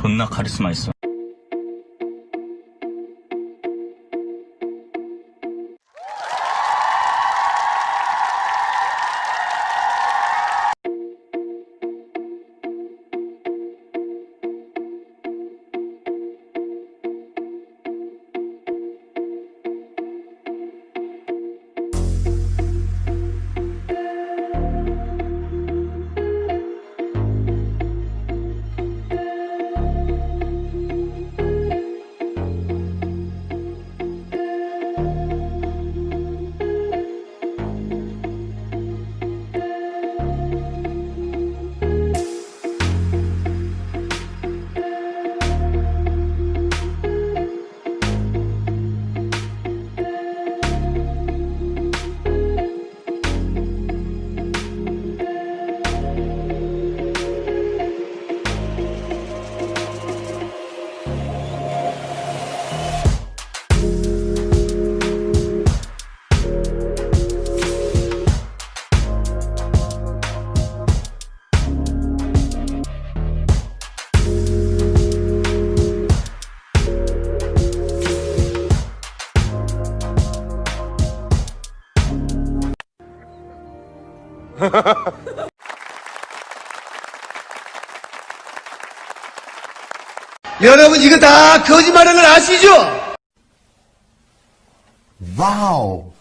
존나 카리스마 있어. 여러분 이거 다 거짓말인 걸 아시죠? 와우.